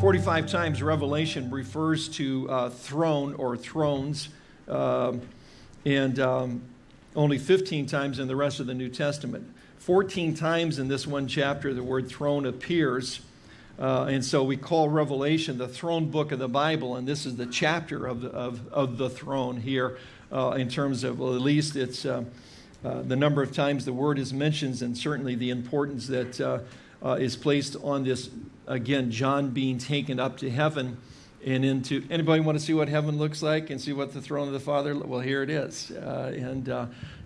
45 times Revelation refers to uh, throne or thrones, um, and um, only 15 times in the rest of the New Testament. 14 times in this one chapter, the word throne appears. Uh, and so we call Revelation the throne book of the Bible, and this is the chapter of the, of, of the throne here uh, in terms of, well, at least it's uh, uh the number of times the word is mentioned, and certainly the importance that uh, uh, is placed on this, again, John being taken up to heaven and into, anybody want to see what heaven looks like and see what the throne of the Father, well, here it is. and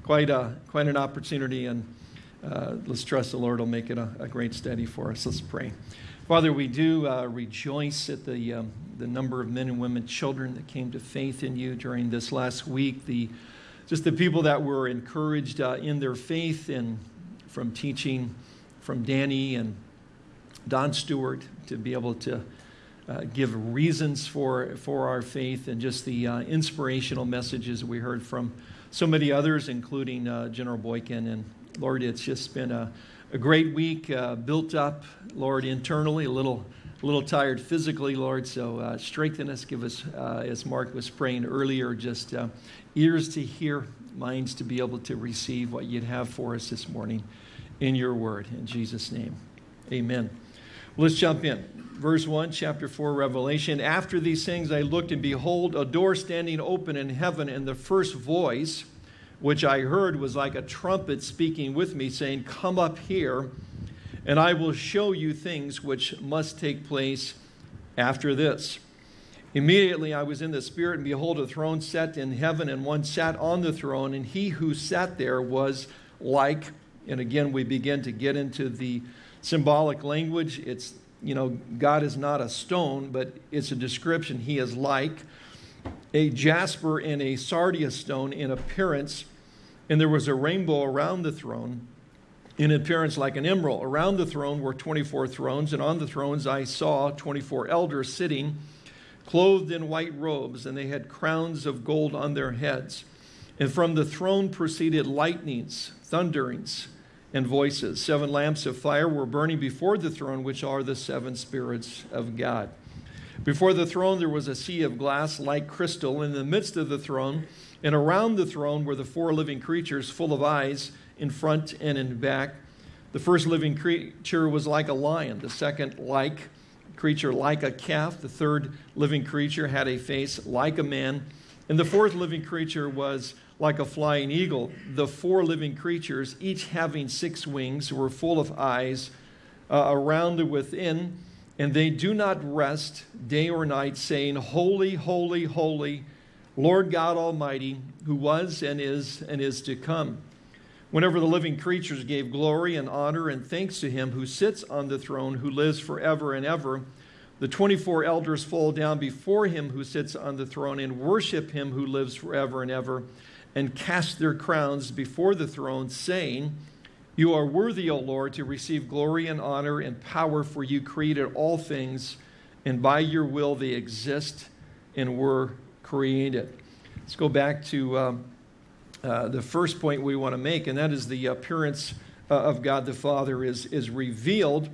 quite, a, quite an opportunity, and uh, let's trust the Lord will make it a, a, great study for us. Let's pray. Father, we do uh, rejoice at the, um, the number of men and women, children that came to faith in you during this last week, the, just the people that were encouraged uh, in their faith and from teaching from Danny and Don Stewart to be able to uh, give reasons for, for our faith and just the uh, inspirational messages we heard from so many others, including uh, General Boykin and Lord, it's just been a, a great week, uh, built up, Lord, internally, a little, a little tired physically, Lord. So uh, strengthen us, give us, uh, as Mark was praying earlier, just ears to hear, minds to be able to receive what you'd have for us this morning in your word. In Jesus' name, amen. Let's jump in. Verse 1, chapter 4, Revelation. After these things I looked, and behold, a door standing open in heaven, and the first voice which I heard was like a trumpet speaking with me, saying, Come up here, and I will show you things which must take place after this. Immediately I was in the Spirit, and behold, a throne set in heaven, and one sat on the throne, and he who sat there was like, and again we begin to get into the symbolic language. It's, you know, God is not a stone, but it's a description. He is like a jasper and a sardius stone in appearance and there was a rainbow around the throne in appearance like an emerald. Around the throne were 24 thrones, and on the thrones I saw 24 elders sitting, clothed in white robes, and they had crowns of gold on their heads. And from the throne proceeded lightnings, thunderings, and voices. Seven lamps of fire were burning before the throne, which are the seven spirits of God. Before the throne there was a sea of glass like crystal. In the midst of the throne, and around the throne were the four living creatures full of eyes in front and in back. The first living creature was like a lion, the second like creature like a calf, the third living creature had a face like a man, and the fourth living creature was like a flying eagle. The four living creatures, each having six wings, were full of eyes uh, around and within, and they do not rest day or night, saying, Holy, holy, holy Lord God Almighty, who was and is and is to come. Whenever the living creatures gave glory and honor and thanks to him who sits on the throne, who lives forever and ever, the 24 elders fall down before him who sits on the throne and worship him who lives forever and ever, and cast their crowns before the throne, saying, You are worthy, O Lord, to receive glory and honor and power, for you created all things, and by your will they exist and were created. Let's go back to um, uh, the first point we want to make, and that is the appearance uh, of God the Father is, is revealed.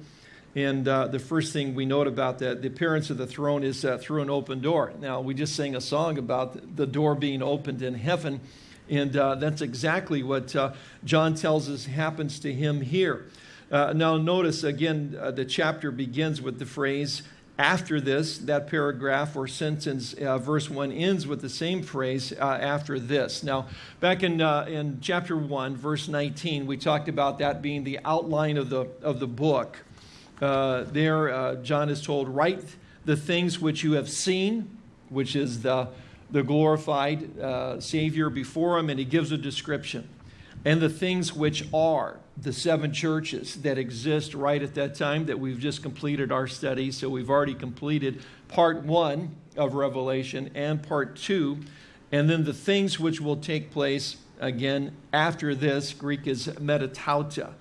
And uh, the first thing we note about that, the appearance of the throne is uh, through an open door. Now, we just sang a song about the door being opened in heaven, and uh, that's exactly what uh, John tells us happens to him here. now, notice again, the chapter begins with the phrase, after this, that paragraph or sentence, uh, verse 1 ends with the same phrase, uh, after this. Now, back in, uh, in chapter 1, verse 19, we talked about that being the outline of the, of the book. Uh, there, uh, John is told, write the things which you have seen, which is the, the glorified uh, Savior before him, and he gives a description and the things which are the seven churches that exist right at that time that we've just completed our study. So we've already completed part one of Revelation and part two. And then the things which will take place again after this, Greek is metatauta.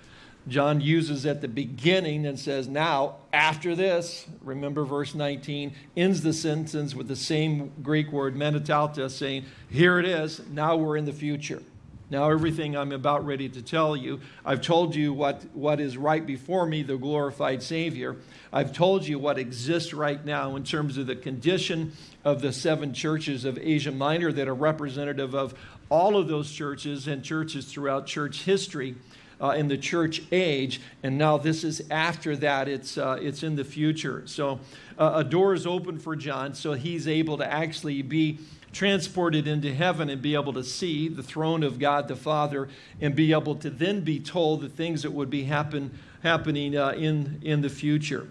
John uses at the beginning and says, now, after this, remember verse 19, ends the sentence with the same Greek word, metatauta, saying, here it is, now we're in the future. Now, everything I'm about ready to tell you, I've told you what, what is right before me, the glorified Savior. I've told you what exists right now in terms of the condition of the seven churches of Asia Minor that are representative of all of those churches and churches throughout church history. Uh, in the church age, and now this is after that. It's uh, it's in the future. So uh, a door is open for John, so he's able to actually be transported into heaven and be able to see the throne of God the Father and be able to then be told the things that would be happen, happening uh, in, in the future.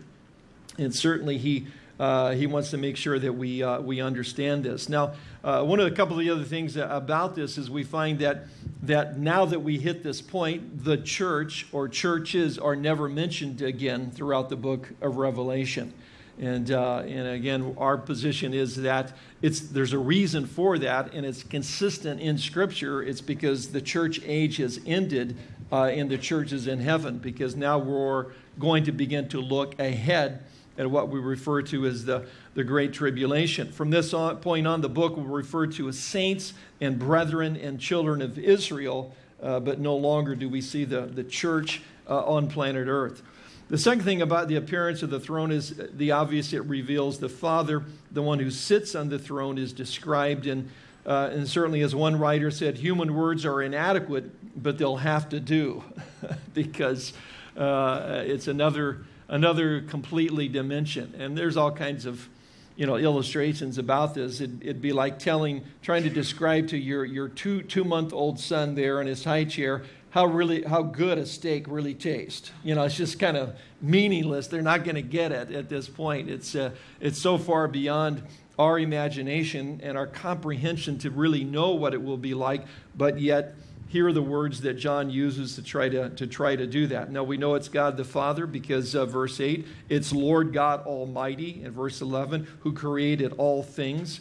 And certainly he, uh, he wants to make sure that we, uh, we understand this. Now, uh, one of a couple of the other things about this is we find that, that now that we hit this point, the church or churches are never mentioned again throughout the book of Revelation. And, uh, and again, our position is that it's, there's a reason for that, and it's consistent in Scripture. It's because the church age has ended uh, and the church is in heaven, because now we're going to begin to look ahead at what we refer to as the, the Great Tribulation. From this on, point on, the book will refer to as saints and brethren and children of Israel, uh, but no longer do we see the, the church uh, on planet Earth. The second thing about the appearance of the throne is the obvious it reveals the Father, the one who sits on the throne, is described. And, uh, and certainly, as one writer said, human words are inadequate, but they'll have to do because uh, it's another, another completely dimension. And there's all kinds of you know, illustrations about this. It'd, it'd, be like telling, trying to describe to your, your two, two month old son there in his high chair how really how good a steak really tastes. You know, it's just kind of meaningless. They're not going to get it at this point. It's uh, it's so far beyond our imagination and our comprehension to really know what it will be like, but yet here are the words that John uses to try to, to try to do that. Now we know it's God the Father because uh, verse 8, it's Lord God Almighty in verse 11 who created all things.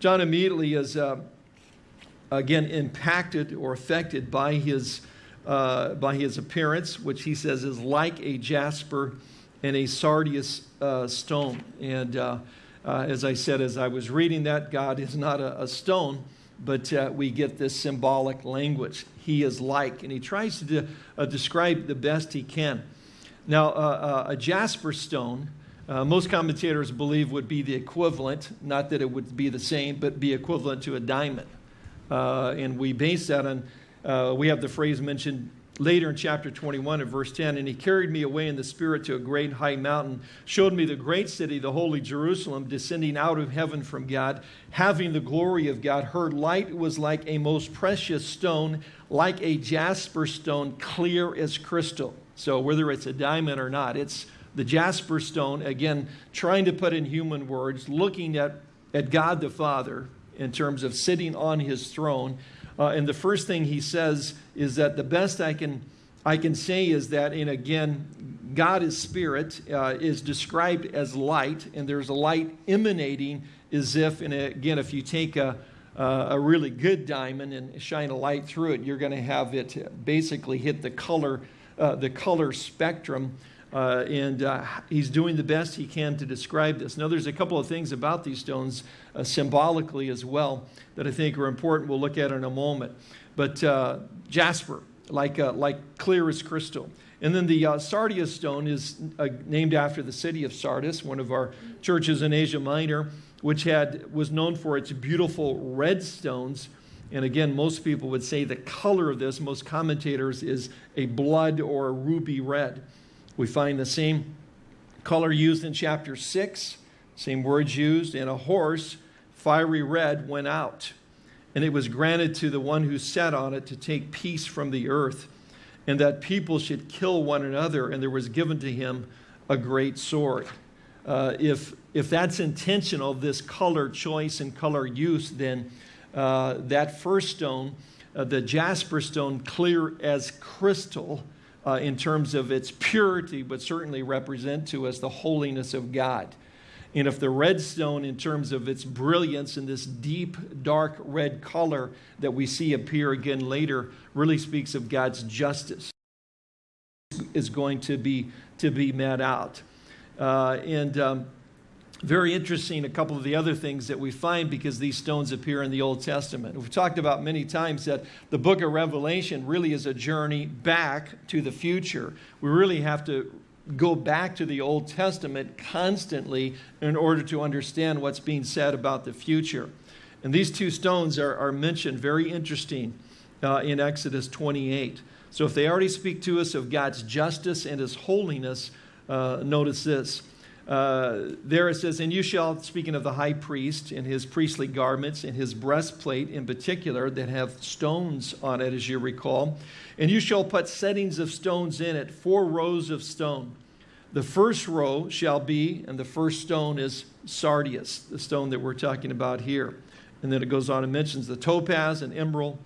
John immediately is uh, again impacted or affected by his uh, by his appearance, which he says is like a jasper and a sardius uh, stone. And uh, uh as I said, as I was reading that, God is not a, a stone, but uh, we get this symbolic language. He is like, and he tries to de uh, describe the best he can. Now, a jasper stone, most commentators believe would be the equivalent, not that it would be the same, but be equivalent to a diamond. and we base that on uh, we have the phrase mentioned later in chapter 21 and verse 10 and he carried me away in the spirit to a great high mountain showed me the great city the holy jerusalem descending out of heaven from god having the glory of god. Her light was like a most precious stone like a jasper stone clear as crystal. So whether it's a diamond or not it's the jasper stone again trying to put in human words looking at, at god the father in terms of sitting on his throne uh, and the first thing he says is that the best I can, I can say is that, and again, God is spirit, uh, is described as light, and there's a light emanating as if, and again, if you take a, uh, a really good diamond and shine a light through it, you're going to have it basically hit the color, uh, the color spectrum uh, and uh, he's doing the best he can to describe this. Now, there's a couple of things about these stones uh, symbolically as well that I think are important. We'll look at in a moment. But uh, jasper, like, uh, like clear as crystal. And then the uh, sardius stone is named after the city of Sardis, one of our churches in Asia Minor, which had, was known for its beautiful red stones. And again, most people would say the color of this, most commentators, is a blood or a ruby red. We find the same color used in chapter 6, same words used, and a horse, fiery red, went out. And it was granted to the one who sat on it to take peace from the earth, and that people should kill one another, and there was given to him a great sword. Uh, if, if that's intentional, this color choice and color use, then uh, that first stone, uh, the jasper stone, clear as crystal, uh, in terms of its purity, but certainly represent to us the holiness of God. And if the red stone, in terms of its brilliance and this deep, dark red color that we see appear again later, really speaks of God's justice, is going to be, to be met out. Uh, and um, very interesting a couple of the other things that we find because these stones appear in the Old Testament. We've talked about many times that the book of Revelation really is a journey back to the future. We really have to go back to the Old Testament constantly in order to understand what's being said about the future. And these two stones are, are mentioned very interesting uh, in Exodus 28. So if they already speak to us of God's justice and his holiness, uh, notice this. Uh, there it says, And you shall, speaking of the high priest in his priestly garments, in his breastplate in particular, that have stones on it, as you recall, and you shall put settings of stones in it, four rows of stone. The first row shall be, and the first stone is sardius, the stone that we're talking about here. And then it goes on and mentions the topaz and emerald.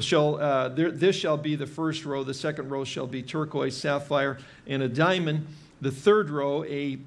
Shall, uh, there, this shall be the first row. The second row shall be turquoise, sapphire, and a diamond. The third row, a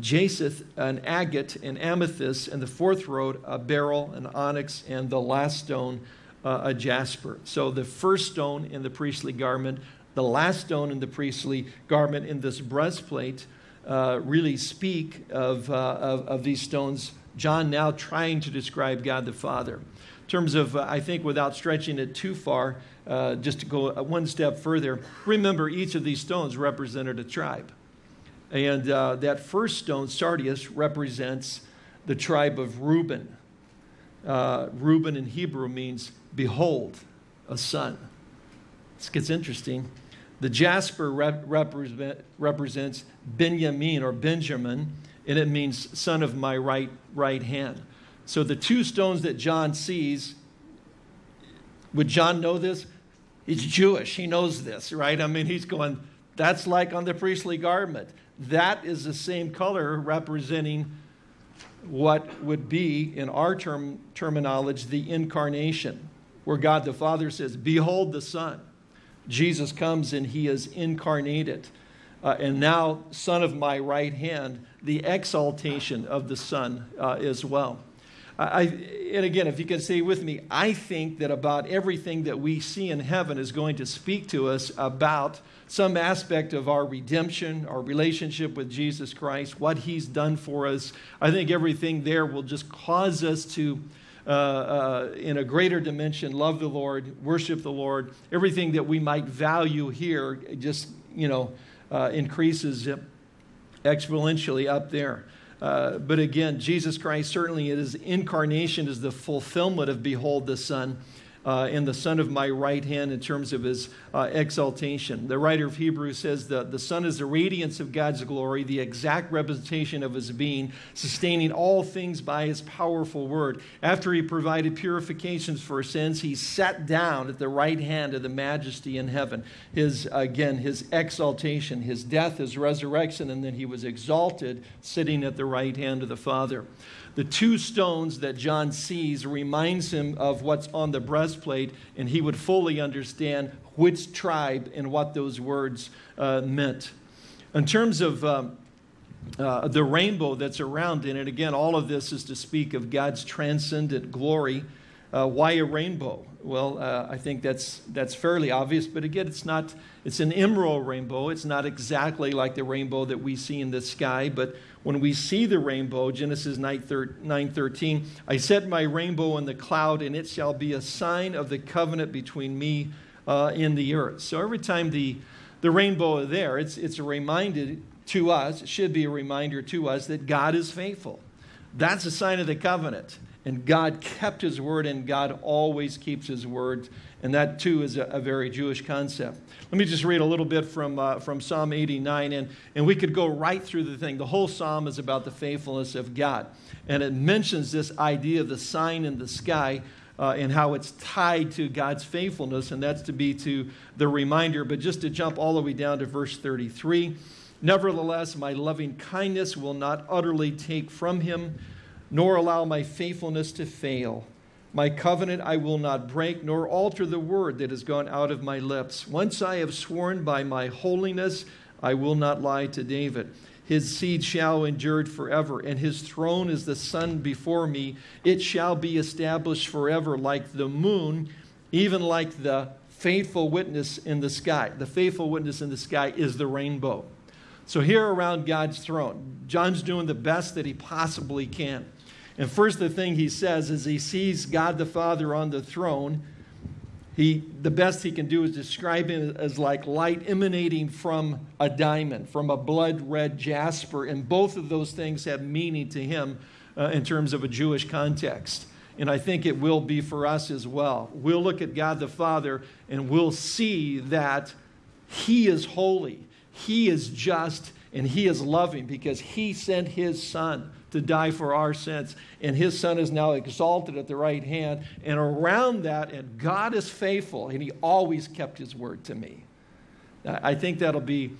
jacinth, an agate, an amethyst, and the fourth row, a beryl, an onyx, and the last stone, uh, a jasper. So the first stone in the priestly garment, the last stone in the priestly garment in this breastplate uh, really speak of, uh, of, of, these stones. John now trying to describe God the Father. In terms of, uh, I think, without stretching it too far, uh, just to go one step further, remember each of these stones represented a tribe. And uh, that first stone, sardius, represents the tribe of Reuben. Uh, Reuben in Hebrew means behold, a son. This gets interesting. The jasper rep represent, represents Benjamin or Benjamin, and it means son of my right, right hand. So the two stones that John sees, would John know this? He's Jewish. He knows this, right? I mean, he's going, that's like on the priestly garment. That is the same color representing what would be, in our term, terminology, the incarnation, where God the Father says, Behold the Son. Jesus comes and he is incarnated. Uh, and now, Son of my right hand, the exaltation of the Son uh, as well. I, and again, if you can say with me, I think that about everything that we see in heaven is going to speak to us about some aspect of our redemption, our relationship with Jesus Christ, what He's done for us. I think everything there will just cause us to, uh, uh, in a greater dimension, love the Lord, worship the Lord. Everything that we might value here just, you know, uh, increases exponentially up there. Uh, but again, Jesus Christ certainly his incarnation is the fulfillment of behold the Son uh, and the Son of my right hand in terms of his uh, exaltation. The writer of Hebrews says that the Son is the radiance of God's glory, the exact representation of his being, sustaining all things by his powerful word. After he provided purifications for sins, he sat down at the right hand of the majesty in heaven. His, again, his exaltation, his death, his resurrection, and then he was exalted, sitting at the right hand of the Father. The two stones that John sees reminds him of what's on the breastplate, and he would fully understand which tribe and what those words uh, meant. In terms of um, uh, the rainbow that's around in it, again, all of this is to speak of God's transcendent glory. Uh, why a rainbow? Well, uh, I think that's, that's fairly obvious, but again, it's not, it's an emerald rainbow. It's not exactly like the rainbow that we see in the sky, but when we see the rainbow, Genesis 9:13, I set my rainbow in the cloud, and it shall be a sign of the covenant between me uh, and the earth. So every time the, the rainbow is there, it's, it's a reminder to us, it should be a reminder to us that God is faithful. That's a sign of the covenant. And God kept his word, and God always keeps his word. And that, too, is a, a very Jewish concept. Let me just read a little bit from, uh, from Psalm 89, and, and we could go right through the thing. The whole psalm is about the faithfulness of God. And it mentions this idea of the sign in the sky uh, and how it's tied to God's faithfulness, and that's to be to the reminder. But just to jump all the way down to verse 33 Nevertheless, my loving kindness will not utterly take from him, nor allow my faithfulness to fail. My covenant I will not break, nor alter the word that has gone out of my lips. Once I have sworn by my holiness, I will not lie to David. His seed shall endure forever, and his throne is the sun before me. It shall be established forever, like the moon, even like the faithful witness in the sky. The faithful witness in the sky is the rainbow. So here around God's throne, John's doing the best that he possibly can. And first, the thing he says is he sees God the Father on the throne. He, the best he can do is describe him as like light emanating from a diamond, from a blood red jasper. And both of those things have meaning to him uh, in terms of a Jewish context. And I think it will be for us as well. We'll look at God the Father and we'll see that He is holy, He is just, and He is loving because He sent His Son to die for our sins. And His Son is now exalted at the right hand. And around that, and God is faithful, and He always kept His word to me. I think that'll be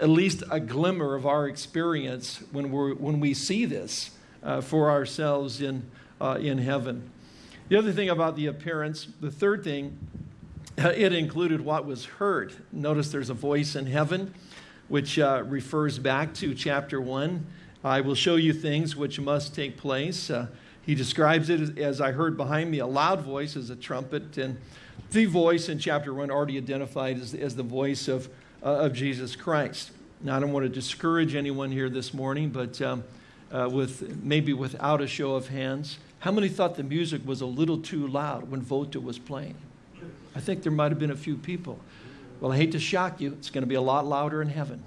at least a glimmer of our experience when, we're, when we see this uh, for ourselves in uh, in heaven. The other thing about the appearance, the third thing, it included what was heard. Notice there's a voice in heaven, which uh, refers back to chapter 1. I will show you things which must take place. Uh, he describes it as, as, I heard behind me, a loud voice as a trumpet. And the voice in chapter 1 already identified as, as the voice of, uh, of Jesus Christ. Now, I don't want to discourage anyone here this morning, but um, uh, with maybe without a show of hands. How many thought the music was a little too loud when Vota was playing? I think there might have been a few people. Well, I hate to shock you, it's going to be a lot louder in heaven.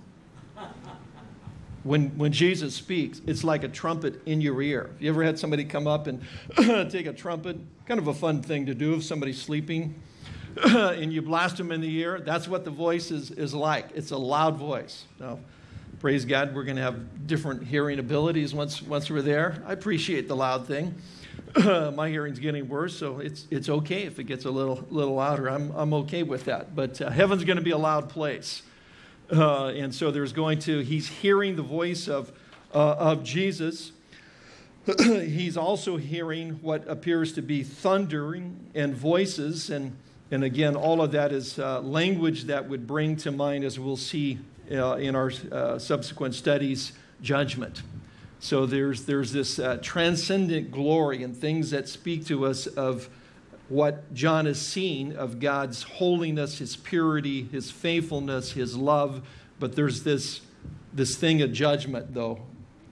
When, when Jesus speaks, it's like a trumpet in your ear. You ever had somebody come up and take a trumpet? Kind of a fun thing to do if somebody's sleeping and you blast them in the ear. That's what the voice is, is like. It's a loud voice. Now, praise God, we're going to have different hearing abilities once, once we're there. I appreciate the loud thing. My hearing's getting worse, so it's, it's okay if it gets a little, little louder. I'm, I'm okay with that. But uh, heaven's going to be a loud place. Uh, and so there's going to, he's hearing the voice of, uh, of Jesus. he's also hearing what appears to be thundering and voices. And, and again, all of that is uh, language that would bring to mind, as we'll see uh, in our uh, subsequent studies, judgment. So there's, there's this uh, transcendent glory and things that speak to us of what John is seeing of God's holiness, his purity, his faithfulness, his love. But there's this, this thing of judgment, though,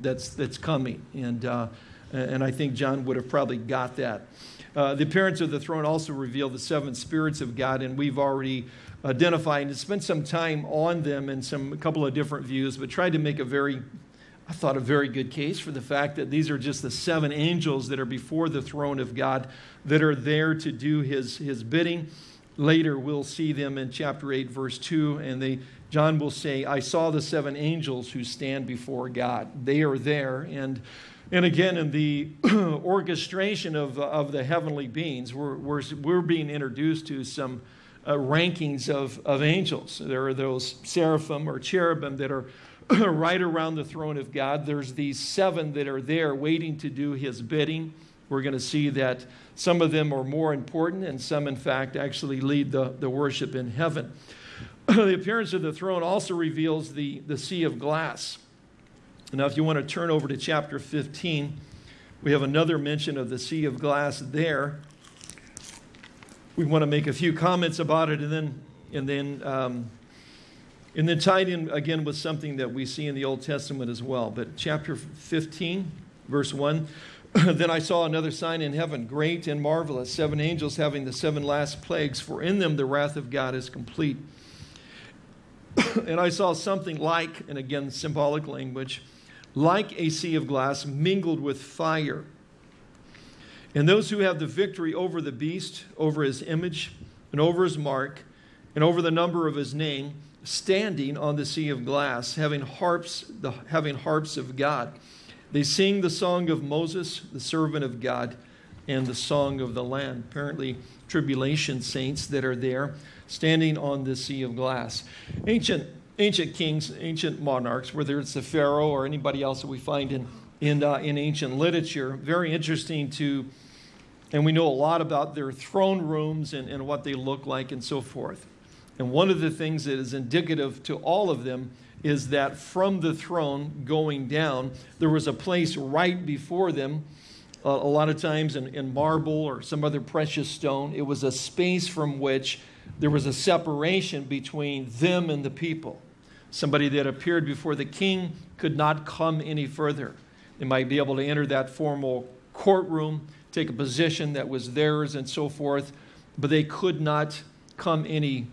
that's, that's coming. And, uh, and I think John would have probably got that. Uh, the appearance of the throne also revealed the seven spirits of God, and we've already identified and spent some time on them in some a couple of different views, but tried to make a very I thought, a very good case for the fact that these are just the seven angels that are before the throne of God that are there to do his, his bidding. Later, we'll see them in chapter 8, verse 2, and they, John will say, I saw the seven angels who stand before God. They are there. And, and again, in the orchestration of, of the heavenly beings, we're, we're, we're being introduced to some uh, rankings of, of angels. There are those seraphim or cherubim that are right around the throne of God. There's these seven that are there waiting to do his bidding. We're going to see that some of them are more important, and some, in fact, actually lead the, the worship in heaven. the appearance of the throne also reveals the, the sea of glass. Now, if you want to turn over to chapter 15, we have another mention of the sea of glass there. We want to make a few comments about it and then, and then um, and then tied in again with something that we see in the Old Testament as well. But chapter 15, verse 1 Then I saw another sign in heaven, great and marvelous, seven angels having the seven last plagues, for in them the wrath of God is complete. and I saw something like, and again, symbolic language, like a sea of glass mingled with fire. And those who have the victory over the beast, over his image, and over his mark, and over the number of his name, standing on the sea of glass, having harps, the, having harps of God. They sing the song of Moses, the servant of God, and the song of the Lamb. Apparently, tribulation saints that are there standing on the sea of glass. Ancient, ancient kings, ancient monarchs, whether it's the Pharaoh or anybody else that we find in, in, uh, in ancient literature, very interesting to, and we know a lot about their throne rooms and, and what they look like and so forth. And one of the things that is indicative to all of them is that from the throne going down, there was a place right before them, uh, a lot of times in, in marble or some other precious stone. It was a space from which there was a separation between them and the people. Somebody that appeared before the king could not come any further. They might be able to enter that formal courtroom, take a position that was theirs, and so forth, but they could not come any,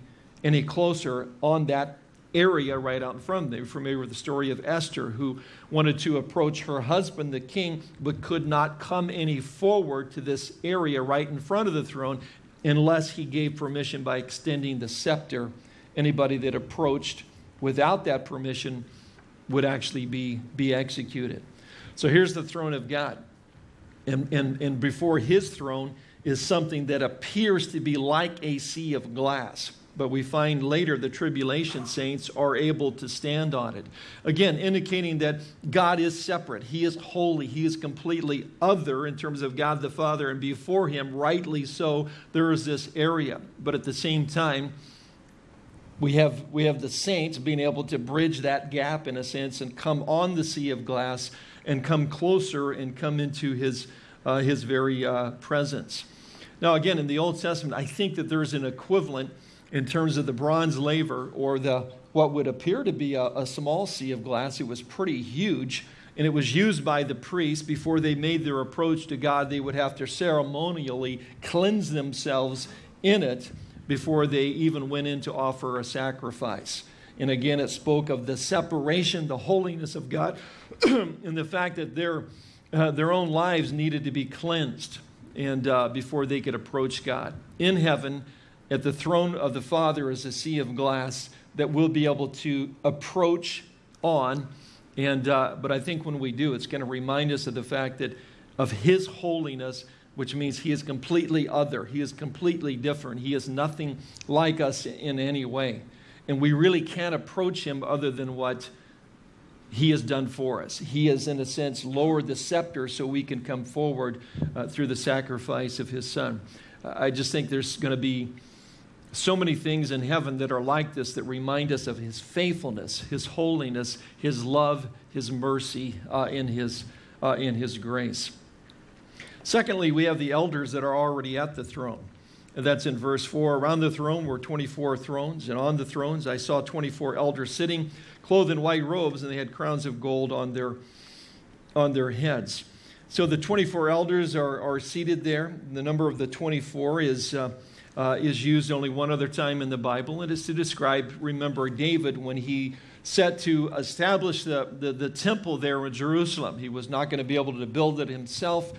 any closer on that area right out in front of them. You're familiar with the story of Esther, who wanted to approach her husband, the king, but could not come any forward to this area right in front of the throne unless he gave permission by extending the scepter. Anybody that approached without that permission would actually be, be executed. So here's the throne of God. And, and, and before his throne is something that appears to be like a sea of glass but we find later the tribulation saints are able to stand on it. Again, indicating that God is separate. He is holy. He is completely other in terms of God the Father, and before Him, rightly so, there is this area. But at the same time, we have, we have the saints being able to bridge that gap in a sense and come on the sea of glass and come closer and come into His, uh, his very uh, presence. Now, again, in the Old Testament, I think that there's an equivalent in terms of the bronze laver or the what would appear to be a, a small sea of glass. It was pretty huge, and it was used by the priests before they made their approach to God. They would have to ceremonially cleanse themselves in it before they even went in to offer a sacrifice. And again, it spoke of the separation, the holiness of God, and the fact that their, uh, their own lives needed to be cleansed and uh, before they could approach God. In heaven, at the throne of the Father is a sea of glass that we'll be able to approach on. And, uh, but I think when we do, it's going to remind us of the fact that of His holiness, which means He is completely other. He is completely different. He is nothing like us in any way. And we really can't approach Him other than what He has done for us. He has, in a sense, lowered the scepter so we can come forward uh, through the sacrifice of His Son. I just think there's going to be so many things in heaven that are like this that remind us of his faithfulness, his holiness, his love, his mercy, uh, in, his, uh, in his grace. Secondly, we have the elders that are already at the throne. And that's in verse 4. Around the throne were 24 thrones, and on the thrones I saw 24 elders sitting, clothed in white robes, and they had crowns of gold on their, on their heads. So the 24 elders are, are seated there. The number of the 24 is. Uh, uh, is used only one other time in the Bible. and It is to describe, remember, David when he set to establish the, the, the temple there in Jerusalem. He was not going to be able to build it himself,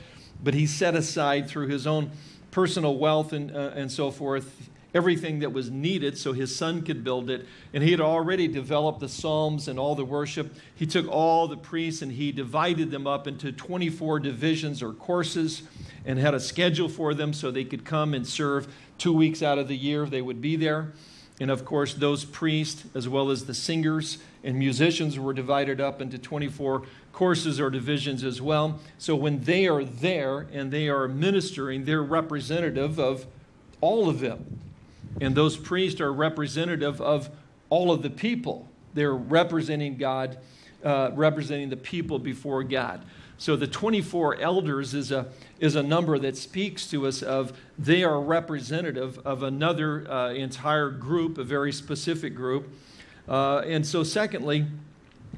but he set aside through his own personal wealth and, uh, and so forth everything that was needed so his son could build it. And he had already developed the Psalms and all the worship. He took all the priests and he divided them up into 24 divisions or courses and had a schedule for them so they could come and serve two weeks out of the year. They would be there. And of course, those priests, as well as the singers and musicians, were divided up into 24 courses or divisions as well. So when they are there and they are ministering, they're representative of all of them. And those priests are representative of all of the people. They're representing God, uh, representing the people before God. So the 24 elders is a, is a number that speaks to us of they are representative of another uh, entire group, a very specific group. Uh, and so, secondly,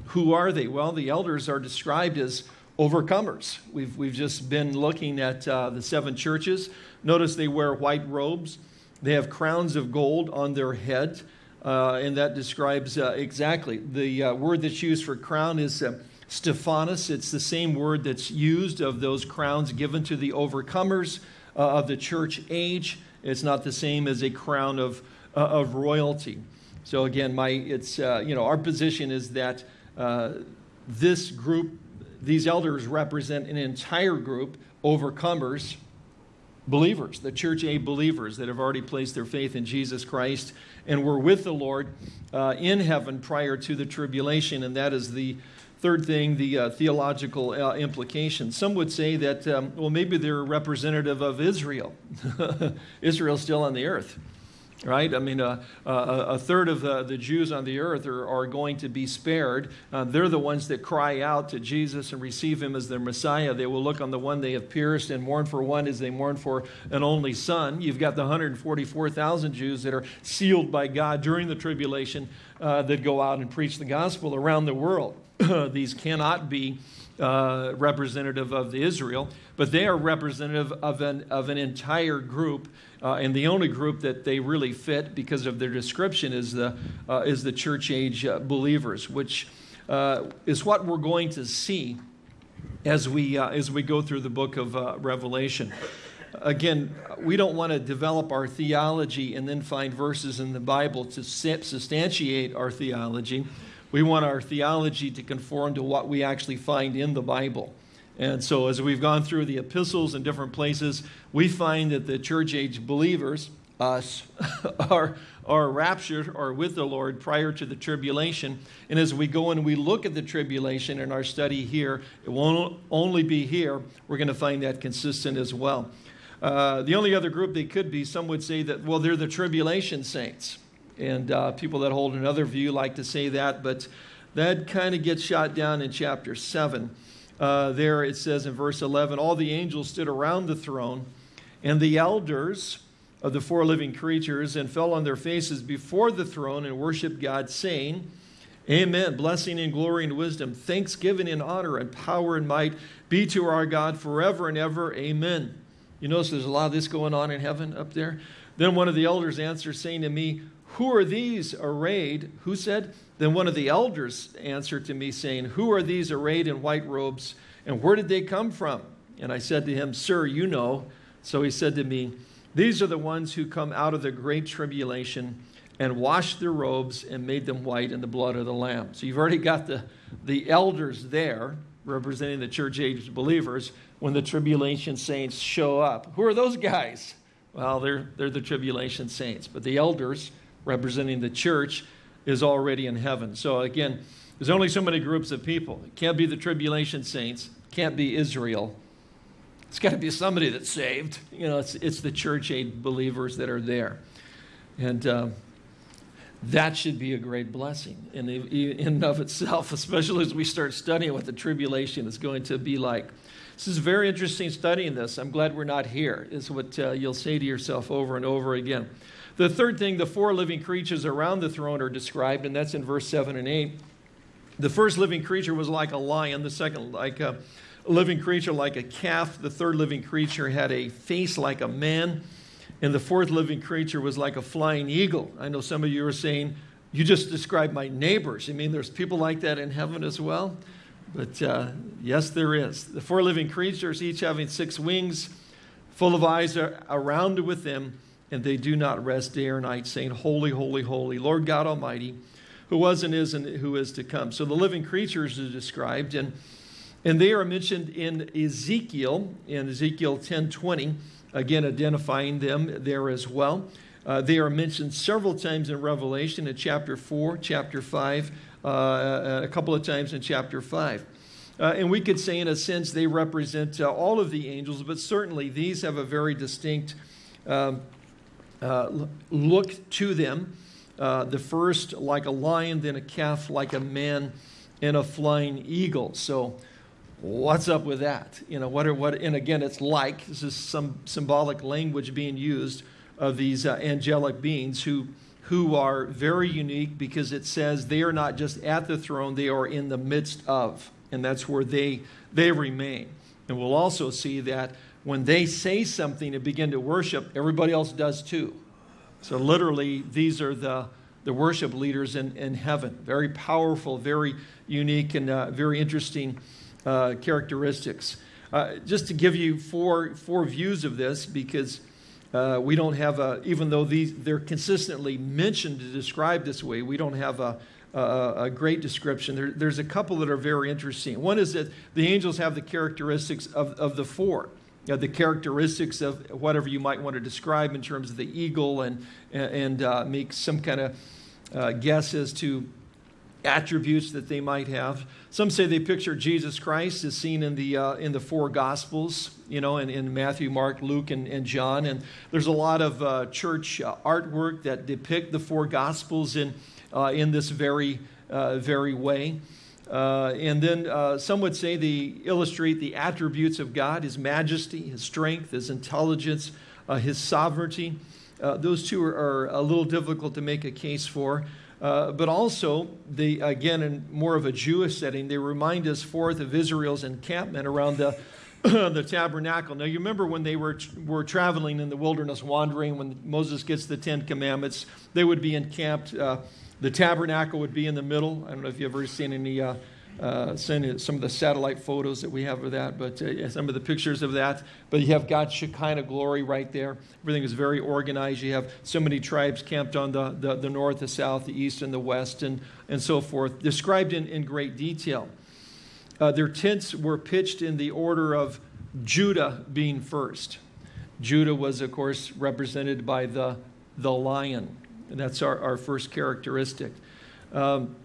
who are they? Well, the elders are described as overcomers. We've, we've just been looking at uh, the seven churches. Notice they wear white robes, they have crowns of gold on their head. Uh, and that describes uh, exactly the uh, word that's used for crown is Stephanos. It's the same word that's used of those crowns given to the overcomers uh, of the church age. It's not the same as a crown of, uh, of royalty. So again, my, it's, uh, you know, our position is that uh, this group, these elders represent an entire group, overcomers, believers, the church age believers that have already placed their faith in Jesus Christ and were with the Lord uh, in heaven prior to the tribulation, and that is the Third thing, the uh, theological uh, implications. Some would say that, um, well, maybe they're representative of Israel. Israel's still on the earth, right? I mean, uh, a third of the, the Jews on the earth are, are going to be spared. Uh, they're the ones that cry out to Jesus and receive him as their Messiah. They will look on the one they have pierced and mourn for one as they mourn for an only son. You've got the 144,000 Jews that are sealed by God during the tribulation uh, that go out and preach the gospel around the world. These cannot be uh, representative of the Israel, but they are representative of an, of an entire group. Uh, and the only group that they really fit because of their description is the, uh, is the church age uh, believers, which uh, is what we're going to see as we, uh, as we go through the book of Revelation. Again, we don't want to develop our theology and then find verses in the Bible to substantiate our theology. We want our theology to conform to what we actually find in the Bible. And so, as we've gone through the epistles in different places, we find that the church age believers, us, are, are raptured or with the Lord prior to the tribulation. And as we go and we look at the tribulation in our study here, it won't only be here, we're going to find that consistent as well. Uh, the only other group they could be, some would say that, well, they're the tribulation saints. And uh, people that hold another view like to say that, but that kind of gets shot down in chapter 7. Uh, there it says in verse 11 All the angels stood around the throne, and the elders of the four living creatures, and fell on their faces before the throne and worshiped God, saying, Amen. Blessing and glory and wisdom, thanksgiving and honor and power and might be to our God forever and ever. Amen. You notice there's a lot of this going on in heaven up there. Then one of the elders answered, saying to me, who are these arrayed? Who said? Then one of the elders answered to me, saying, Who are these arrayed in white robes, and where did they come from? And I said to him, Sir, you know. So he said to me, These are the ones who come out of the great tribulation and washed their robes and made them white in the blood of the Lamb. So you've already got the, the elders there representing the church age believers when the tribulation saints show up. Who are those guys? Well, they're, they're the tribulation saints. But the elders representing the church, is already in heaven. So again, there's only so many groups of people. It can't be the tribulation saints, can't be Israel. It's got to be somebody that's saved. You know, it's, it's the church age believers that are there. And uh, that should be a great blessing in, the, in and of itself, especially as we start studying what the tribulation is going to be like. This is very interesting studying this. I'm glad we're not here, is what uh, you'll say to yourself over and over again. The third thing, the four living creatures around the throne are described, and that's in verse 7 and 8. The first living creature was like a lion, the second, like a living creature, like a calf. The third living creature had a face like a man, and the fourth living creature was like a flying eagle. I know some of you are saying, You just described my neighbors. You mean there's people like that in heaven as well? But uh, yes, there is. The four living creatures, each having six wings, full of eyes are around with them and they do not rest day or night, saying, Holy, holy, holy, Lord God Almighty, who was and is and who is to come. So the living creatures are described, and, and they are mentioned in Ezekiel, in Ezekiel 10 20, again identifying them there as well. Uh, they are mentioned several times in Revelation, in chapter 4, chapter 5, uh, a couple of times in chapter 5. Uh, and we could say, in a sense, they represent uh, all of the angels, but certainly these have a very distinct um, uh, look to them. Uh, the first like a lion, then a calf like a man, and a flying eagle. So, what's up with that? You know, what are what? And again, it's like this is some symbolic language being used of these uh, angelic beings who who are very unique because it says they are not just at the throne; they are in the midst of, and that's where they they remain. And we'll also see that when they say something and begin to worship, everybody else does too. So, literally, these are the, the worship leaders in, in heaven. Very powerful, very unique, and uh, very interesting uh, characteristics. Uh, just to give you four, four views of this, because uh, we don't have a, even though these, they're consistently mentioned to describe this way, we don't have a, a, a great description. There, there's a couple that are very interesting. One is that the angels have the characteristics of, of the four you know, the characteristics of whatever you might want to describe in terms of the eagle and, and uh, make some kind of uh, guess as to attributes that they might have. Some say they picture Jesus Christ as seen in the, uh, in the four Gospels, you know, in, in Matthew, Mark, Luke, and, and John. And there's a lot of uh, church uh, artwork that depict the four Gospels in, uh, in this very, very way. Uh, and then uh, some would say they illustrate the attributes of God his majesty, his strength, his intelligence, uh, his sovereignty. Uh, those two are, are, a little difficult to make a case for. Uh, but also, they, again, in more of a Jewish setting, they remind us forth of Israel's encampment around the, the tabernacle. Now, you remember when they were, were traveling in the wilderness, wandering, when Moses gets the Ten Commandments, they would be encamped. The tabernacle would be in the middle. I don't know if you've ever seen any uh, uh, some of the satellite photos that we have of that, but uh, some of the pictures of that. But you have God's Shekinah glory right there. Everything is very organized. You have so many tribes camped on the, the, the north, the south, the east, and the west, and, and so forth, described in, in great detail. Uh, their tents were pitched in the order of Judah being first. Judah was, of course, represented by the, the lion. And that's our, our first characteristic. Um,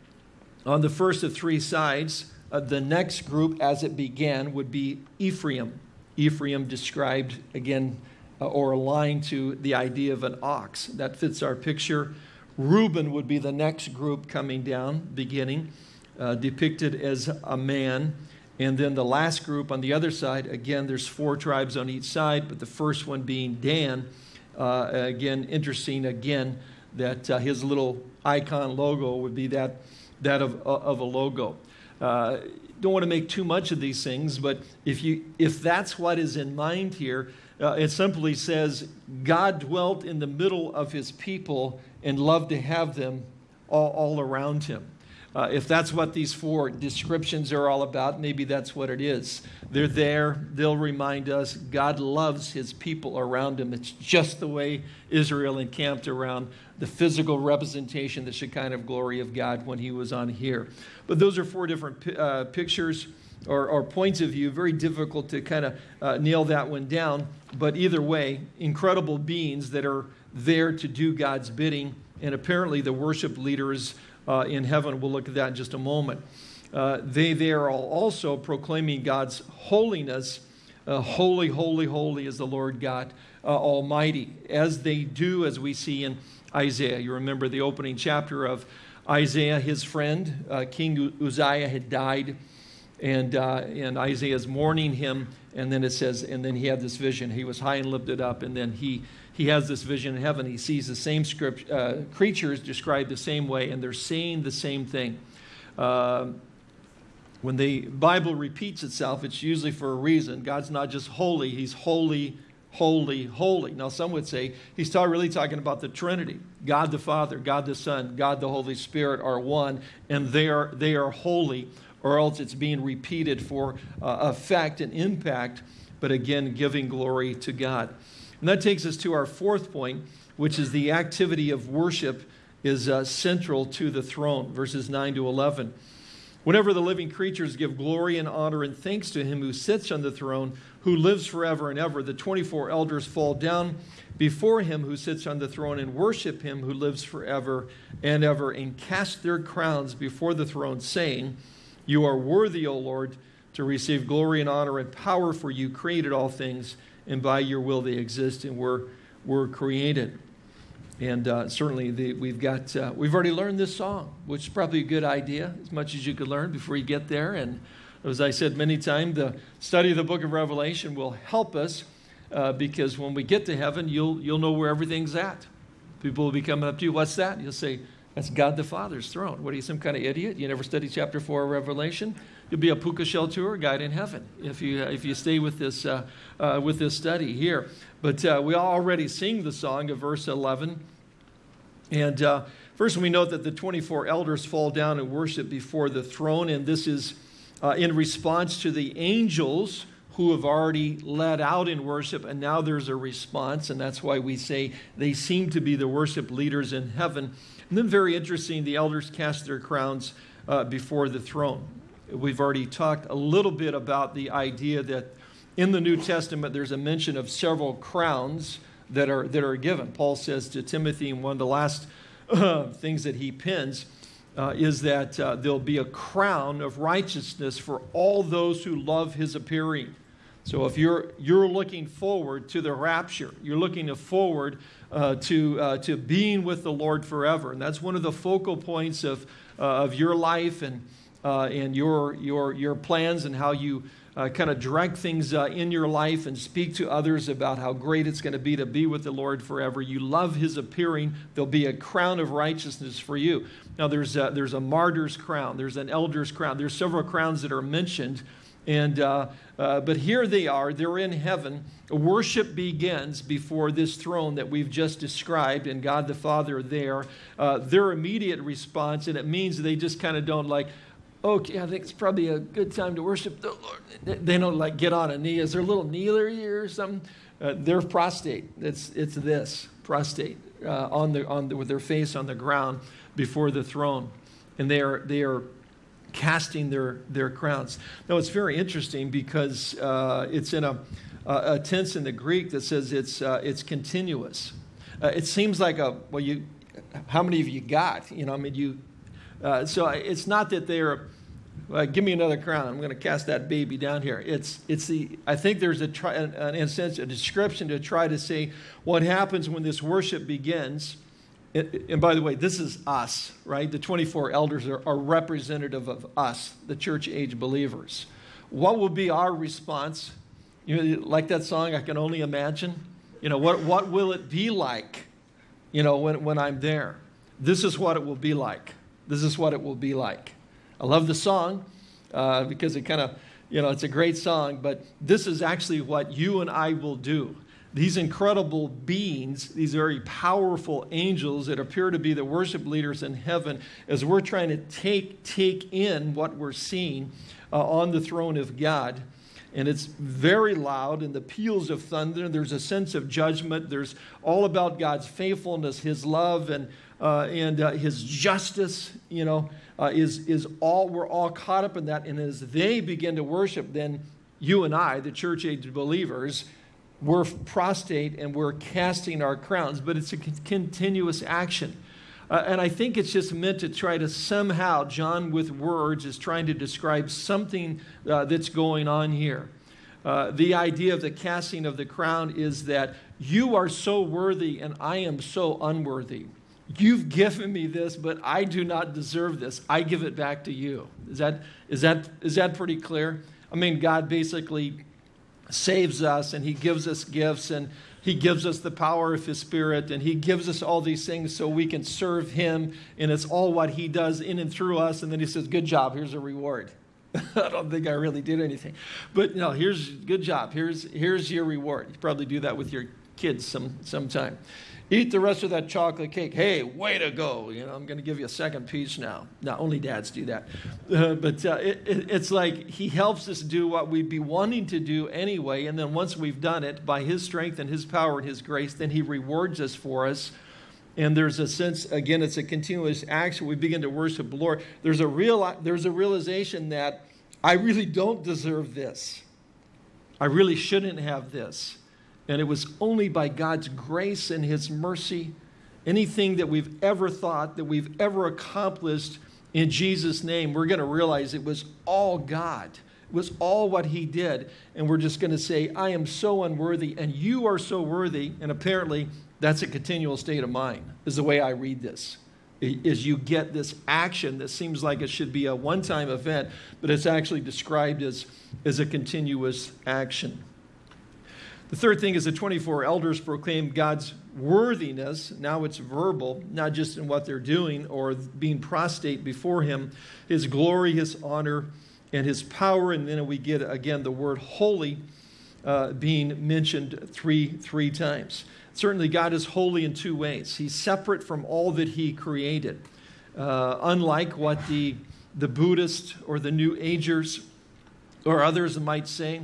on the first of three sides, uh, the next group, as it began, would be Ephraim. Ephraim described, again, uh, or aligned to the idea of an ox. That fits our picture. Reuben would be the next group coming down, beginning, uh, depicted as a man. And then the last group on the other side, again, there's four tribes on each side, but the first one being Dan. Uh, again, interesting, again, that uh, his little icon logo would be that that of, of a logo. Uh, don't want to make too much of these things, but if, you, if that's what is in mind here, uh, it simply says, God dwelt in the middle of his people and loved to have them all, all around him. Uh, if that's what these four descriptions are all about, maybe that's what it is. They're there, they'll remind us God loves his people around him. It's just the way Israel encamped around the physical representation, the Shekinah of glory of God when he was on here. But those are four different uh, pictures or, or, points of view. Very difficult to kind of uh, nail that one down. But either way, incredible beings that are there to do God's bidding. And apparently, the worship leaders uh, in heaven. We'll look at that in just a moment. Uh, they there are also proclaiming God's holiness. Uh, holy, holy, holy is the Lord God uh, Almighty, as they do, as we see in Isaiah. You remember the opening chapter of Isaiah, his friend, uh, King Uzziah, had died, and, uh, and Isaiah is mourning him. And then it says, and then he had this vision. He was high and lifted up, and then he he has this vision in heaven. He sees the same script, uh, creatures described the same way, and they're saying the same thing. Uh, when the Bible repeats itself, it's usually for a reason. God's not just holy, He's holy, holy, holy. Now, some would say He's really talking about the Trinity God the Father, God the Son, God the Holy Spirit are one, and they are, they are holy, or else it's being repeated for uh, effect and impact, but again, giving glory to God. And that takes us to our fourth point, which is the activity of worship is uh, central to the throne, verses 9 to 11. Whenever the living creatures give glory and honor and thanks to him who sits on the throne, who lives forever and ever, the 24 elders fall down before him who sits on the throne and worship him who lives forever and ever and cast their crowns before the throne, saying, You are worthy, O Lord, to receive glory and honor and power, for you created all things and by your will they exist and were, were created. And uh, certainly the, we've got, uh, we've already learned this song, which is probably a good idea, as much as you could learn before you get there. And as I said many times, the study of the book of Revelation will help us uh, because when we get to heaven, you'll, you'll know where everything's at. People will be coming up to you, what's that? You'll say, that's God the Father's throne. What are you, some kind of idiot? You never studied chapter 4 of Revelation? You'll be a puka shell tour guide in heaven if you, if you stay with this, uh, uh, with this study here. But uh, we already sing the song of verse 11. And uh, first, we note that the 24 elders fall down and worship before the throne. And this is uh, in response to the angels who have already led out in worship, and now there's a response, and that's why we say they seem to be the worship leaders in heaven. And then, very interesting, the elders cast their crowns uh, before the throne. We've already talked a little bit about the idea that in the New Testament there's a mention of several crowns that are, that are given. Paul says to Timothy in one of the last uh, things that he pins uh, is that uh, there'll be a crown of righteousness for all those who love his appearing. So if you're, you're looking forward to the rapture, you're looking forward uh, to, uh, to being with the Lord forever. And that's one of the focal points of, uh, of your life and, uh, and your, your, your plans and how you uh, kind of direct things uh, in your life and speak to others about how great it's going to be to be with the Lord forever. You love his appearing. There'll be a crown of righteousness for you. Now, there's a, there's a martyr's crown, there's an elder's crown, there's several crowns that are mentioned. And, uh, uh, but here they are, they're in heaven. Worship begins before this throne that we've just described, and God the Father there. Uh, their immediate response, and it means they just kind of don't like, okay, I think it's probably a good time to worship the Lord. They don't like get on a knee. Is there a little kneeler here or something? Uh, they're prostrate. It's, it's this, prostrate, uh, on the, on the, with their face on the ground before the throne. And they are, they are casting their, their crowns. Now, it's very interesting because uh, it's in a, a, tense in the Greek that says it's, uh, it's continuous. Uh, it seems like a, well, you, how many of you got? You know, I mean, you, uh, so it's not that they're, uh, give me another crown. I'm going to cast that baby down here. It's, it's the, I think there's a, try, an, an, sense, a description to try to say what happens when this worship begins. It, and by the way, this is us, right? The 24 elders are, are representative of us, the church age believers. What will be our response? You know, like that song, I can only imagine. You know, what, what will it be like, you know, when, when I'm there? This is what it will be like. This is what it will be like. I love the song uh, because it kind of, you know, it's a great song, but this is actually what you and I will do. These incredible beings, these very powerful angels that appear to be the worship leaders in heaven, as we're trying to take, take in what we're seeing uh, on the throne of God and it's very loud and the peals of thunder there's a sense of judgment there's all about god's faithfulness his love and uh, and uh, his justice, you know, uh, is, is all, we're all caught up in that. And as they begin to worship, then you and I, the church age believers, we're prostrate and we're casting our crowns, but it's a continuous action. Uh, and I think it's just meant to try to somehow, John with words is trying to describe something uh, that's going on here. Uh, the idea of the casting of the crown is that you are so worthy and I am so unworthy. You've given me this, but I do not deserve this. I give it back to you. Is that, is that, is that pretty clear? I mean, God basically saves us and He gives us gifts and He gives us the power of His Spirit and He gives us all these things so we can serve Him. And it's all what He does in and through us. And then He says, Good job, here's a reward. I don't think I really did anything. But no, here's good job. Here's, here's your reward. You probably do that with your kids some sometime eat the rest of that chocolate cake. Hey, way to go. You know, I'm going to give you a second piece now. Now, only dads do that. Uh, but uh, it, it, it's like he helps us do what we'd be wanting to do anyway. And then once we've done it, by his strength and his power and his grace, then he rewards us for us. And there's a sense, again, it's a continuous action. We begin to worship the Lord. There's a, real, there's a realization that I really don't deserve this. I really shouldn't have this. And it was only by God's grace and His mercy, anything that we've ever thought, that we've ever accomplished in Jesus' name, we're going to realize it was all God. It was all what He did. And we're just going to say, I am so unworthy, and you are so worthy. And apparently, that's a continual state of mind, is the way I read this. Is you get this action that seems like it should be a one time event, but it's actually described as, as a continuous action. The third thing is the 24 elders proclaim God's worthiness. Now it's verbal, not just in what they're doing or being prostrate before Him, His glory, His honor, and His power. And then we get again the word holy uh, being mentioned three, three times. Certainly, God is holy in two ways. He's separate from all that He created. Uh, unlike what the, the Buddhists or the New Agers or others might say,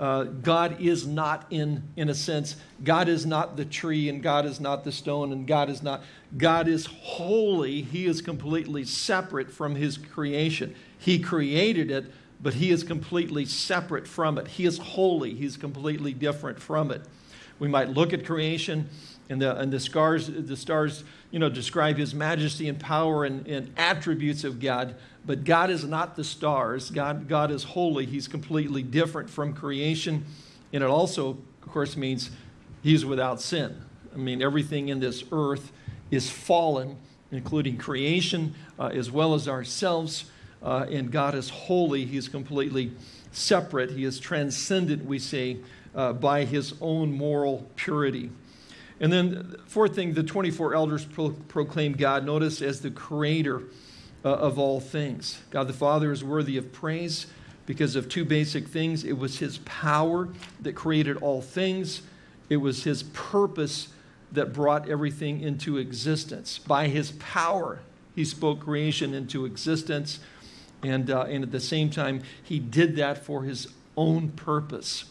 uh, God is not in, in a sense, God is not the tree and God is not the stone and God is not, God is holy. He is completely separate from his creation. He created it, but he is completely separate from it. He is holy. He's completely different from it. We might look at creation and the, and the, scars, the stars you know, describe his majesty and power and, and attributes of God, but God is not the stars. God, God is holy. He's completely different from creation. And it also, of course, means he's without sin. I mean, everything in this earth is fallen, including creation uh, as well as ourselves. Uh, and God is holy. He's completely separate. He is transcendent, we say, uh, by his own moral purity. And then, fourth thing, the 24 elders pro- proclaim God, notice, as the creator uh, of all things. God the Father is worthy of praise because of two basic things it was his power that created all things, it was his purpose that brought everything into existence. By his power, he spoke creation into existence. And, uh, and at the same time, he did that for his own purpose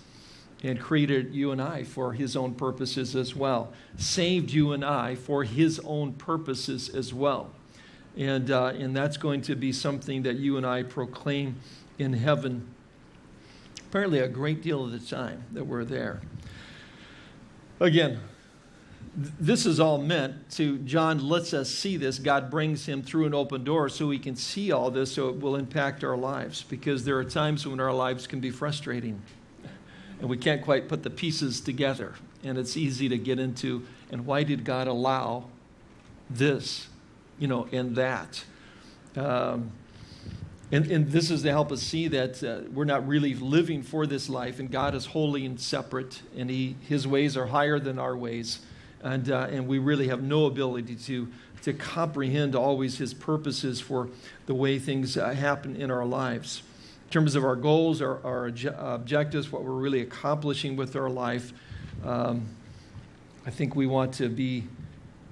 and created you and I for his own purposes as well. Saved you and I for his own purposes as well. And, uh, and that's going to be something that you and I proclaim in heaven, apparently, a great deal of the time that we're there. Again, this is all meant to, John lets us see this. God brings him through an open door so we can see all this so it will impact our lives because there are times when our lives can be frustrating and we can't quite put the pieces together. And it's easy to get into, and why did God allow this, you know, and that? Um, and, and, this is to help us see that uh, we're not really living for this life, and God is holy and separate, and he, His ways are higher than our ways and, uh, and we really have no ability to, to comprehend always His purposes for the way things uh, happen in our lives. In terms of our goals, our, our objectives, what we're really accomplishing with our life, um, I think we want to be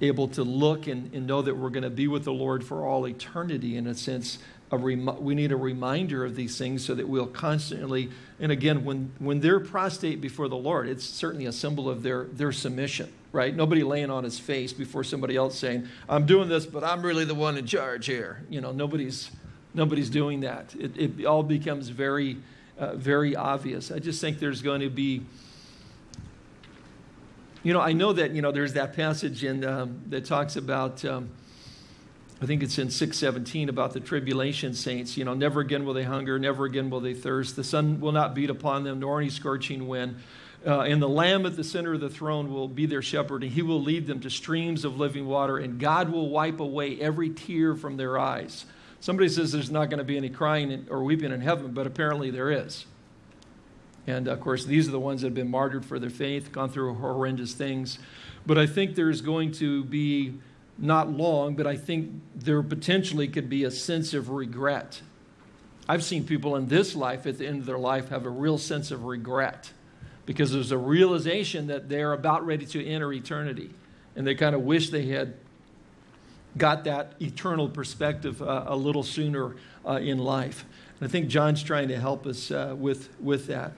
able to look and, and know that we're going to be with the Lord for all eternity in a sense a rem- we need a reminder of these things so that we'll constantly and again when when they're prostrate before the lord it's certainly a symbol of their their submission right? Nobody laying on his face before somebody else saying i'm doing this but i'm really the one in charge here. You know nobody's nobody's doing that. It, it all becomes very uh, very obvious. I just think there's going to be you know i know that you know there's that passage in um, that talks about um, I think it's in 617 about the tribulation saints. You know, never again will they hunger, never again will they thirst. The sun will not beat upon them, nor any scorching wind. Uh, and the Lamb at the center of the throne will be their shepherd, and he will lead them to streams of living water, and God will wipe away every tear from their eyes. Somebody says there's not going to be any crying or weeping in heaven, but apparently there is. And of course, these are the ones that have been martyred for their faith, gone through horrendous things. But I think there's going to be not long, but I think there potentially could be a sense of regret. I've seen people in this life at the end of their life have a real sense of regret because there's a realization that they're about ready to enter eternity and they kind of wish they had got that eternal perspective uh, a little sooner uh, in life. And I think John's trying to help us uh, with, with that.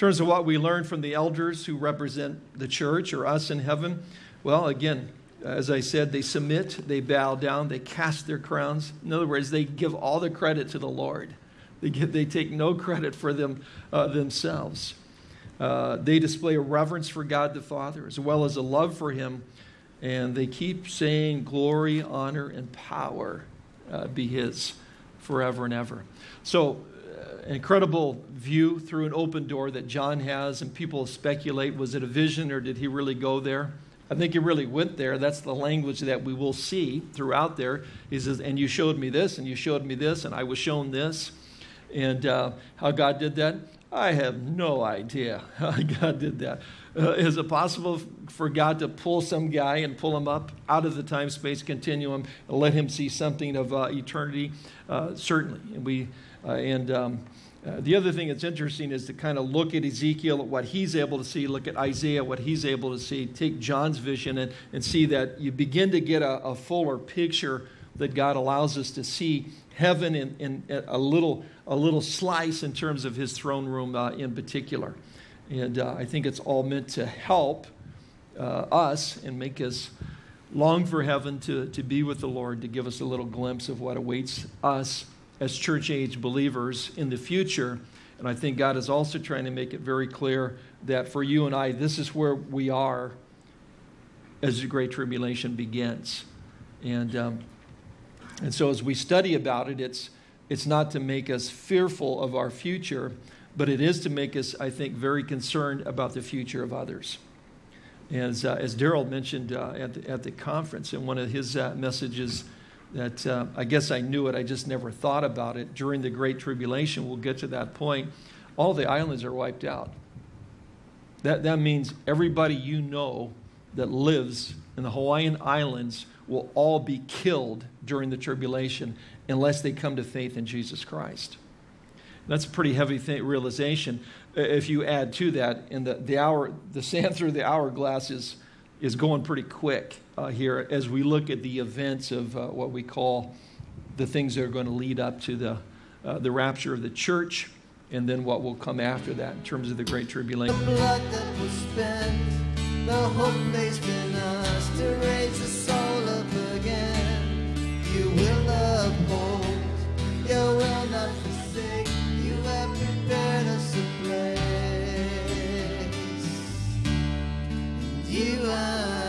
In terms of what we learn from the elders who represent the church or us in heaven, well, again, as I said, they submit, they bow down, they cast their crowns. In other words, they give all the credit to the Lord. They, give, they take no credit for them uh, themselves. Uh, they display a reverence for God the Father as well as a love for Him, and they keep saying, Glory, honor, and power uh, be His forever and ever. So, an incredible view through an open door that John has, and people speculate was it a vision or did he really go there? I think he really went there. That's the language that we will see throughout there. He says, And you showed me this, and you showed me this, and I was shown this. And uh, how God did that? I have no idea how God did that. Uh, is it possible for God to pull some guy and pull him up out of the time space continuum and let him see something of uh, eternity? Uh, certainly. And we, uh, and, um, uh, the other thing that's interesting is to kind of look at Ezekiel, at what he's able to see, look at Isaiah, what he's able to see, take John's vision and, and see that you begin to get a, a fuller picture that God allows us to see heaven in, in a, little, a little slice in terms of his throne room uh, in particular. And uh, I think it's all meant to help uh, us and make us long for heaven to, to be with the Lord, to give us a little glimpse of what awaits us as church age believers in the future. And I think God is also trying to make it very clear that for you and I, this is where we are as the Great Tribulation begins. And, um, and so as we study about it, it's, it's not to make us fearful of our future, but it is to make us, I think, very concerned about the future of others. As, uh, as Daryl mentioned uh, at, the, at the conference in one of his uh, messages, that uh, I guess I knew it, I just never thought about it. During the Great Tribulation, we'll get to that point, all the islands are wiped out. That, that means everybody you know that lives in the Hawaiian Islands will all be killed during the tribulation unless they come to faith in Jesus Christ. That's a pretty heavy realization. If you add to that, and the, the hour, the sand through the hourglass is, is going pretty quick uh, here as we look at the events of uh, what we call the things that are going to lead up to the, uh, the rapture of the church and then what will come after that in terms of the Great Tribulation. The blood that was spent, the hope us to raise the soul up again. You will uphold, you will not forsake, you have prepared us a place. And you are